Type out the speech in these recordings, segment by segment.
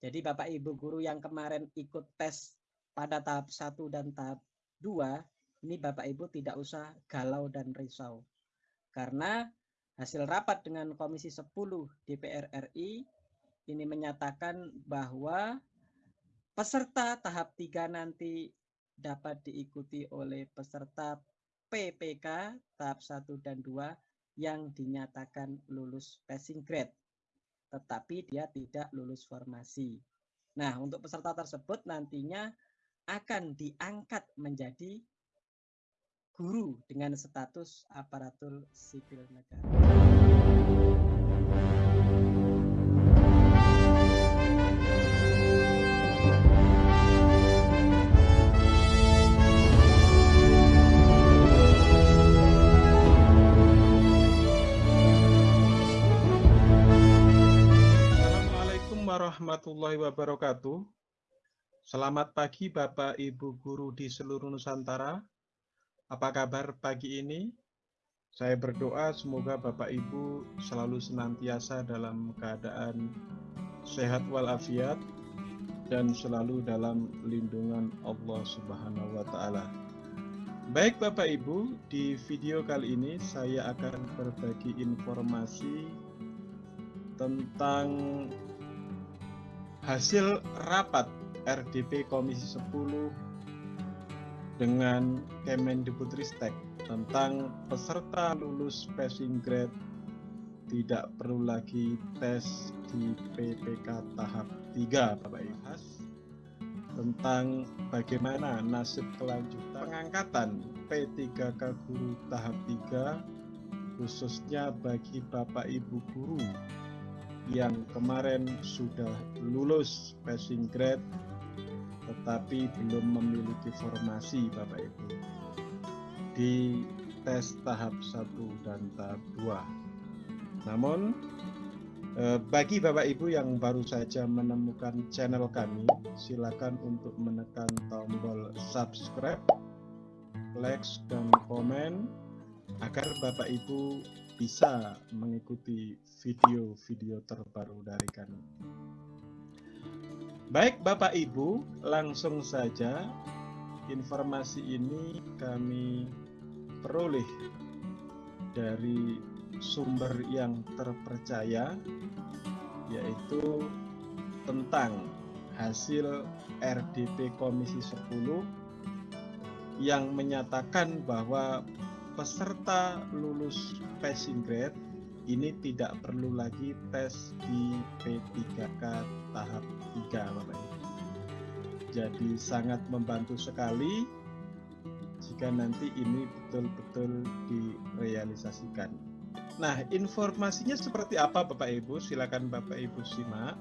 Jadi Bapak Ibu guru yang kemarin ikut tes pada tahap 1 dan tahap 2, ini Bapak Ibu tidak usah galau dan risau. Karena hasil rapat dengan Komisi 10 DPR RI ini menyatakan bahwa peserta tahap 3 nanti dapat diikuti oleh peserta PPK tahap 1 dan 2 yang dinyatakan lulus passing grade tetapi dia tidak lulus formasi. Nah, untuk peserta tersebut nantinya akan diangkat menjadi guru dengan status aparatur sipil negara. Warahmatullahi wabarakatuh. Selamat pagi Bapak Ibu Guru di seluruh Nusantara. Apa kabar pagi ini? Saya berdoa semoga Bapak Ibu selalu senantiasa dalam keadaan sehat walafiat dan selalu dalam lindungan Allah Subhanahu wa taala. Baik Bapak Ibu, di video kali ini saya akan berbagi informasi tentang hasil rapat RDP Komisi 10 dengan Kemendikbudristek tentang peserta lulus passing grade tidak perlu lagi tes di PPK tahap 3 Bapak Ibu. Tentang bagaimana nasib kelanjutan pengangkatan P3K guru tahap 3 khususnya bagi Bapak Ibu guru yang kemarin sudah lulus passing grade tetapi belum memiliki formasi Bapak Ibu di tes tahap 1 dan tahap 2. Namun eh, bagi Bapak Ibu yang baru saja menemukan channel kami, silakan untuk menekan tombol subscribe, like, dan komen agar Bapak Ibu bisa mengikuti video-video terbaru dari kami. Baik Bapak Ibu, langsung saja informasi ini kami peroleh dari sumber yang terpercaya yaitu tentang hasil RDP Komisi 10 yang menyatakan bahwa peserta lulus passing grade ini tidak perlu lagi tes di P3K tahap 3 Bapak Ibu. Jadi sangat membantu sekali jika nanti ini betul-betul direalisasikan. Nah, informasinya seperti apa Bapak Ibu? Silakan Bapak Ibu simak.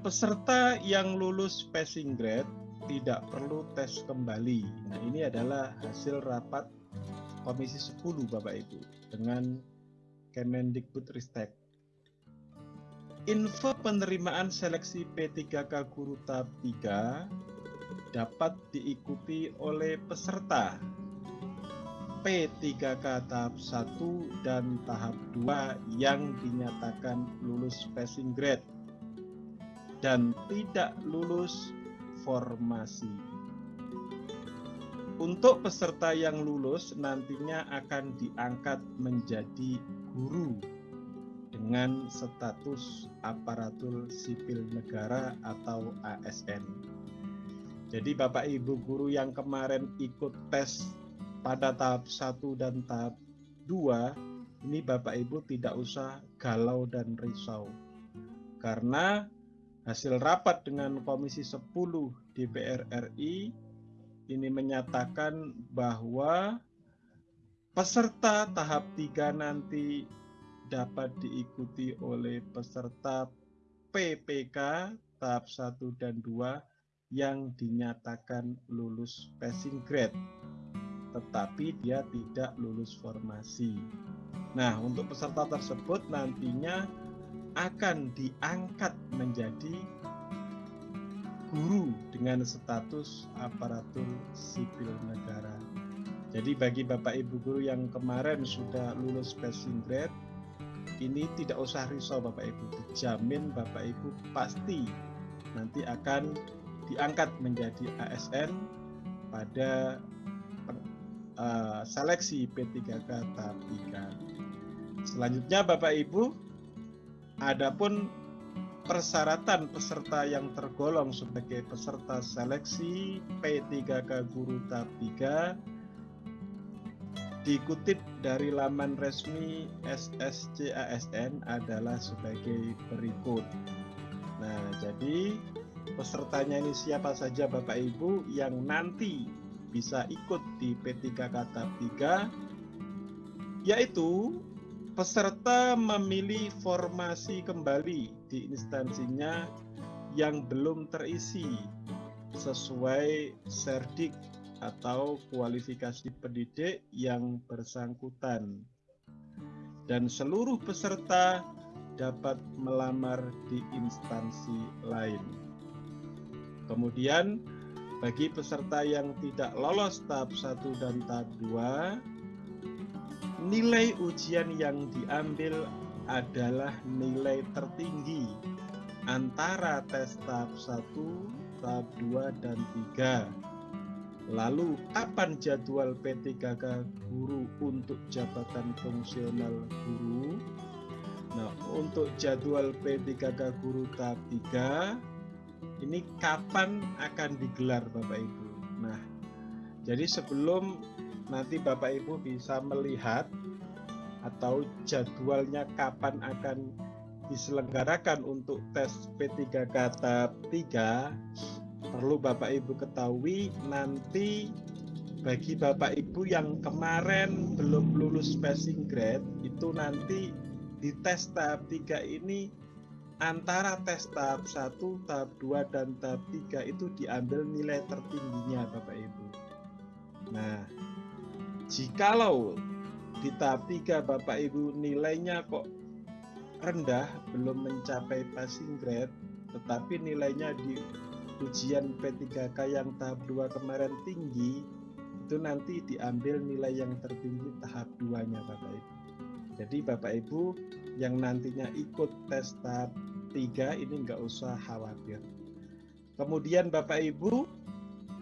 Peserta yang lulus passing grade tidak perlu tes kembali. Nah, ini adalah hasil rapat Komisi 10 Bapak Ibu dengan Kemendikbudristek. Info penerimaan seleksi P3K Guru tahap 3 dapat diikuti oleh peserta P3K tahap 1 dan tahap 2 yang dinyatakan lulus passing grade dan tidak lulus formasi. Untuk peserta yang lulus nantinya akan diangkat menjadi guru dengan status aparatur sipil negara atau ASN. Jadi Bapak Ibu guru yang kemarin ikut tes pada tahap 1 dan tahap 2, ini Bapak Ibu tidak usah galau dan risau. Karena Hasil rapat dengan Komisi 10 DPR RI ini menyatakan bahwa peserta tahap 3 nanti dapat diikuti oleh peserta PPK tahap 1 dan 2 yang dinyatakan lulus passing grade tetapi dia tidak lulus formasi. Nah, untuk peserta tersebut nantinya akan diangkat menjadi guru dengan status aparatur sipil negara. Jadi bagi Bapak Ibu guru yang kemarin sudah lulus passing grade ini tidak usah risau Bapak Ibu, dijamin Bapak Ibu pasti nanti akan diangkat menjadi ASN pada uh, seleksi P3K tahap 3. Selanjutnya Bapak Ibu, adapun persyaratan peserta yang tergolong sebagai peserta seleksi P3K Guru tahap 3 dikutip dari laman resmi SSCASN adalah sebagai berikut. Nah, jadi pesertanya ini siapa saja Bapak Ibu yang nanti bisa ikut di P3K tahap 3 yaitu peserta memilih formasi kembali di instansinya yang belum terisi sesuai serdik atau kualifikasi pendidik yang bersangkutan. Dan seluruh peserta dapat melamar di instansi lain. Kemudian, bagi peserta yang tidak lolos tahap 1 dan tahap 2, nilai ujian yang diambil adalah nilai tertinggi antara tes tahap 1, tahap 2, dan 3 Lalu kapan jadwal P3K guru untuk jabatan fungsional guru? Nah, untuk jadwal P3K guru tahap 3 ini kapan akan digelar Bapak Ibu? Nah, jadi sebelum nanti Bapak Ibu bisa melihat atau jadwalnya kapan akan diselenggarakan untuk tes P3K tahap 3 perlu Bapak Ibu ketahui nanti bagi Bapak Ibu yang kemarin belum lulus passing grade itu nanti di tes tahap 3 ini antara tes tahap 1, tahap 2 dan tahap 3 itu diambil nilai tertingginya Bapak Ibu. Nah, jikalau di tahap 3 Bapak Ibu nilainya kok rendah belum mencapai passing grade tetapi nilainya di ujian P3K yang tahap 2 kemarin tinggi itu nanti diambil nilai yang tertinggi tahap 2-nya Bapak Ibu. Jadi Bapak Ibu yang nantinya ikut tes tahap 3 ini nggak usah khawatir. Kemudian Bapak Ibu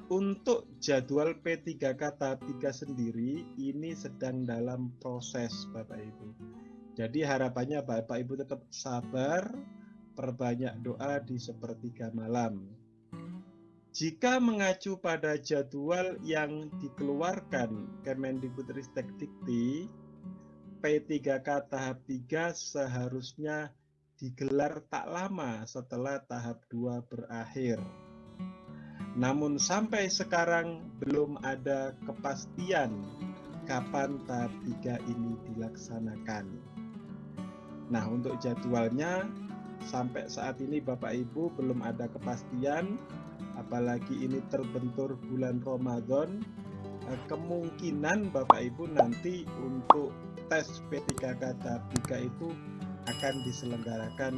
untuk jadwal P3K tahap 3 sendiri ini sedang dalam proses Bapak Ibu. Jadi harapannya Bapak Ibu tetap sabar, perbanyak doa di sepertiga malam jika mengacu pada jadwal yang dikeluarkan Kemendikbudristek Dikti, P3K tahap 3 seharusnya digelar tak lama setelah tahap 2 berakhir. Namun sampai sekarang belum ada kepastian kapan tahap 3 ini dilaksanakan. Nah, untuk jadwalnya sampai saat ini Bapak Ibu belum ada kepastian apalagi ini terbentur bulan Ramadan eh, kemungkinan Bapak Ibu nanti untuk tes P3K tahap 3 itu akan diselenggarakan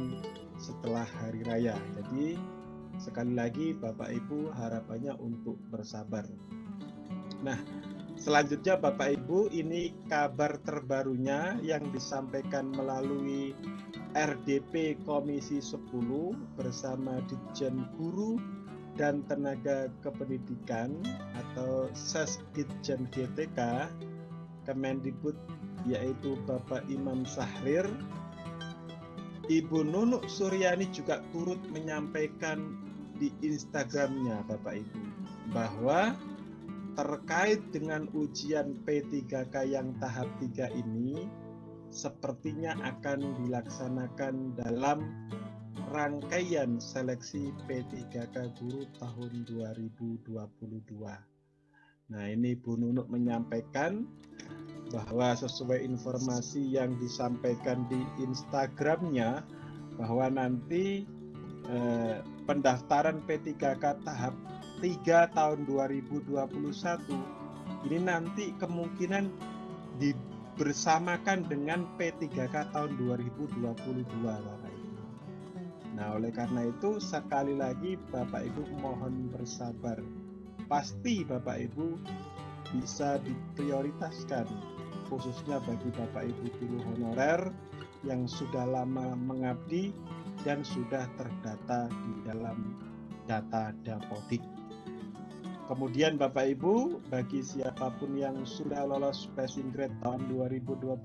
setelah hari raya jadi sekali lagi Bapak Ibu harapannya untuk bersabar. Nah selanjutnya Bapak Ibu ini kabar terbarunya yang disampaikan melalui RDP Komisi 10 bersama Ditjen Guru dan Tenaga Kependidikan atau Sesditjen GTK Kemendikbud yaitu Bapak Imam Sahrir. Ibu Nunuk Suryani juga turut menyampaikan di Instagramnya Bapak Ibu bahwa terkait dengan ujian P3K yang tahap 3 ini sepertinya akan dilaksanakan dalam rangkaian seleksi P3K Guru tahun 2022. Nah, ini Bu Nunuk menyampaikan bahwa sesuai informasi yang disampaikan di Instagramnya bahwa nanti eh, pendaftaran P3K tahap 3 tahun 2021 ini nanti kemungkinan dibersamakan dengan P3K tahun 2022 Bapak Nah, oleh karena itu sekali lagi Bapak Ibu mohon bersabar. Pasti Bapak Ibu bisa diprioritaskan khususnya bagi Bapak Ibu guru honorer yang sudah lama mengabdi dan sudah terdata di dalam data Dapodik. Kemudian Bapak Ibu, bagi siapa pun yang sudah lolos passing grade tahun 2021,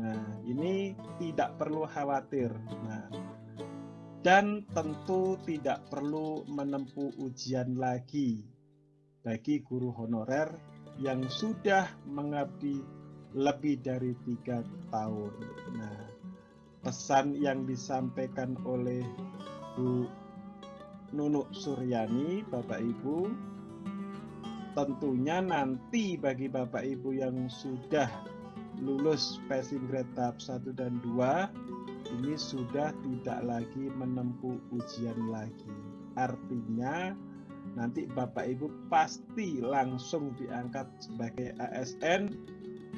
nah ini tidak perlu khawatir. Nah, dan tentu tidak perlu menempuh ujian lagi bagi guru honorer yang sudah mengabdi lebih dari tiga tahun. Nah, pesan yang disampaikan oleh Bu Nunuk Suryani, Bapak Ibu, tentunya nanti bagi Bapak Ibu yang sudah lulus passing grade tahap 1 dan 2 ini sudah tidak lagi menempuh ujian lagi. Artinya nanti Bapak Ibu pasti langsung diangkat sebagai ASN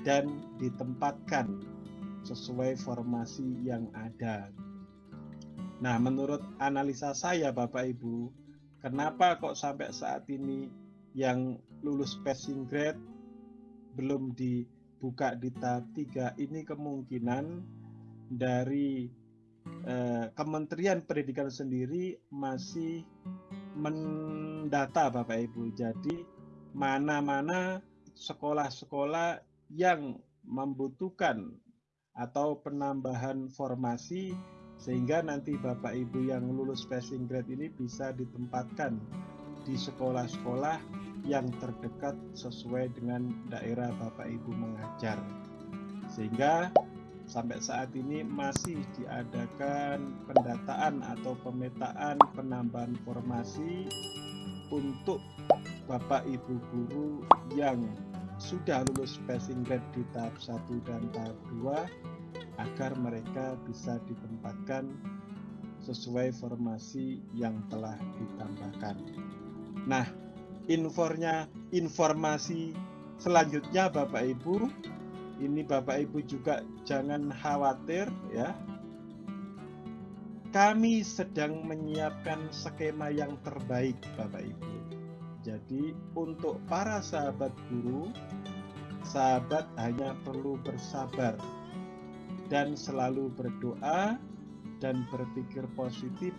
dan ditempatkan sesuai formasi yang ada. Nah, menurut analisa saya Bapak Ibu, kenapa kok sampai saat ini yang lulus passing grade belum dibuka di tahap 3 ini kemungkinan dari eh, Kementerian Pendidikan sendiri masih mendata Bapak Ibu. Jadi mana-mana sekolah-sekolah yang membutuhkan atau penambahan formasi sehingga nanti Bapak Ibu yang lulus passing grade ini bisa ditempatkan di sekolah-sekolah yang terdekat sesuai dengan daerah Bapak Ibu mengajar. Sehingga sampai saat ini masih diadakan pendataan atau pemetaan penambahan formasi untuk Bapak Ibu guru yang sudah lulus passing grade di tahap 1 dan tahap 2 agar mereka bisa ditempatkan sesuai formasi yang telah ditambahkan. Nah, infornya informasi selanjutnya Bapak Ibu ini Bapak Ibu juga jangan khawatir ya. Kami sedang menyiapkan skema yang terbaik Bapak Ibu. Jadi untuk para sahabat guru, sahabat hanya perlu bersabar dan selalu berdoa dan berpikir positif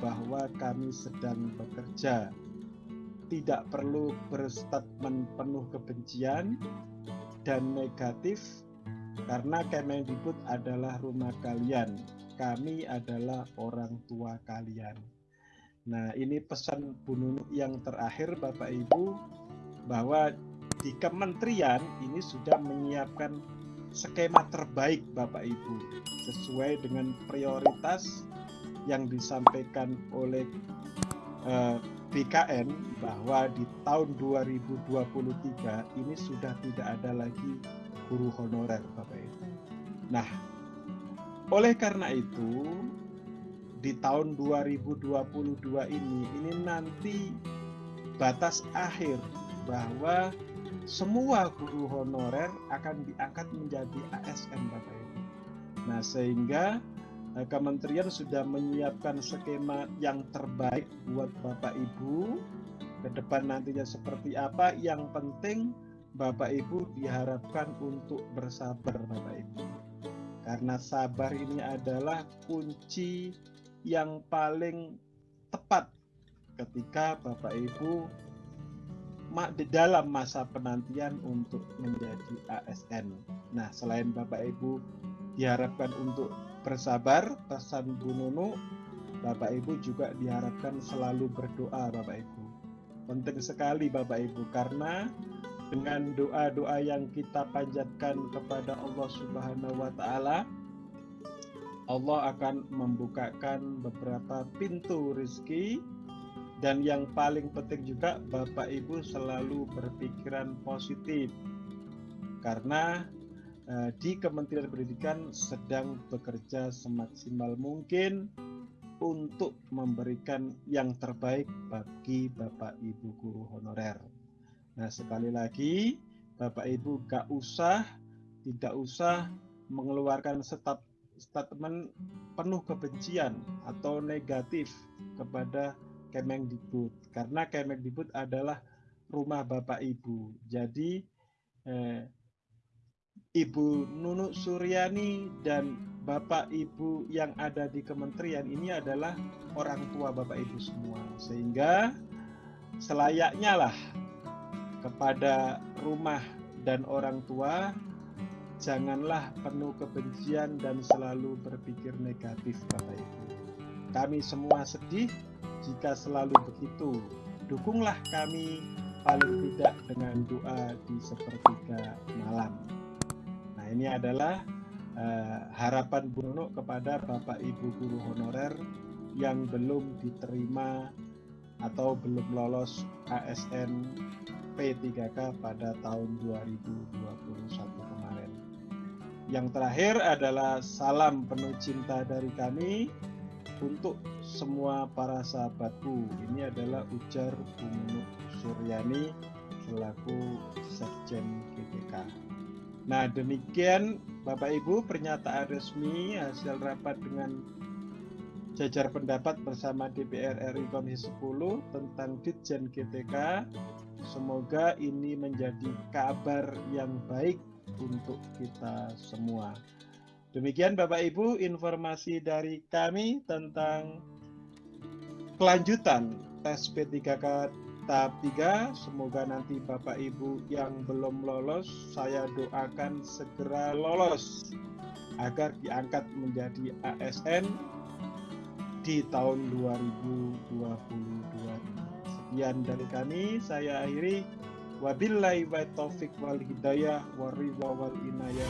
bahwa kami sedang bekerja. Tidak perlu berstatement penuh kebencian, dan negatif karena Kemendikbud adalah rumah kalian. Kami adalah orang tua kalian. Nah, ini pesan Bu Nunu yang terakhir Bapak Ibu bahwa di kementerian ini sudah menyiapkan skema terbaik Bapak Ibu sesuai dengan prioritas yang disampaikan oleh eh, BKN bahwa di tahun 2023 ini sudah tidak ada lagi guru honorer Bapak Ibu. Nah, oleh karena itu di tahun 2022 ini ini nanti batas akhir bahwa semua guru honorer akan diangkat menjadi ASN Bapak Ibu. Nah, sehingga Eh, kementerian sudah menyiapkan skema yang terbaik buat Bapak Ibu. Ke depan nantinya seperti apa, yang penting Bapak Ibu diharapkan untuk bersabar Bapak Ibu. Karena sabar ini adalah kunci yang paling tepat ketika Bapak Ibu di dalam masa penantian untuk menjadi ASN. Nah, selain Bapak Ibu diharapkan untuk bersabar, pesan Bu Nunu, Bapak Ibu juga diharapkan selalu berdoa Bapak Ibu. Penting sekali Bapak Ibu karena dengan doa-doa yang kita panjatkan kepada Allah Subhanahu wa taala Allah akan membukakan beberapa pintu rezeki dan yang paling penting juga Bapak Ibu selalu berpikiran positif karena Eh, di Kementerian Pendidikan sedang bekerja semaksimal mungkin untuk memberikan yang terbaik bagi Bapak Ibu guru honorer. Nah, sekali lagi, Bapak Ibu gak usah, tidak usah mengeluarkan stat statement penuh kebencian atau negatif kepada Kemendikbud karena Kemendikbud adalah rumah Bapak Ibu. Jadi eh, Ibu Nunuk Suryani dan Bapak Ibu yang ada di kementerian ini adalah orang tua Bapak Ibu semua. Sehingga selayaknya lah kepada rumah dan orang tua janganlah penuh kebencian dan selalu berpikir negatif Bapak Ibu. Kami semua sedih jika selalu begitu. Dukunglah kami paling tidak dengan doa di sepertiga malam. Nah ini adalah uh, harapan Nunuk kepada Bapak Ibu guru honorer yang belum diterima atau belum lolos ASN P3K pada tahun 2021 kemarin. Yang terakhir adalah salam penuh cinta dari kami untuk semua para sahabatku. Ini adalah ujar Bu Nunuk Suryani selaku Sekjen GPK. Nah demikian Bapak Ibu pernyataan resmi hasil rapat dengan jajar pendapat bersama DPR RI Komisi 10 tentang Ditjen GTK. Semoga ini menjadi kabar yang baik untuk kita semua. Demikian Bapak Ibu informasi dari kami tentang kelanjutan tes P3K tahap 3. Semoga nanti Bapak Ibu yang belum lolos, saya doakan segera lolos agar diangkat menjadi ASN di tahun 2022. Sekian dari kami, saya akhiri. Wabillahi wa taufiq wal hidayah wa ridha wal inayah.